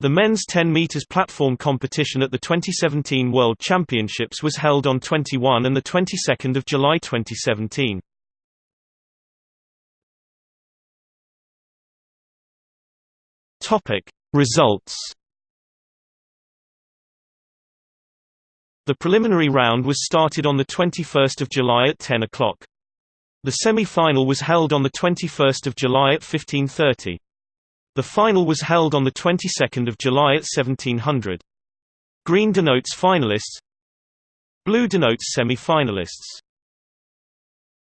The men's 10 meters platform competition at the 2017 World Championships was held on 21 and the 22nd of July 2017. Topic Results The preliminary round was started on 21 July at 10 o'clock. The semi-final was held on 21 July at 15.30. The final was held on the 22nd of July at 1700. Green denotes finalists Blue denotes semi-finalists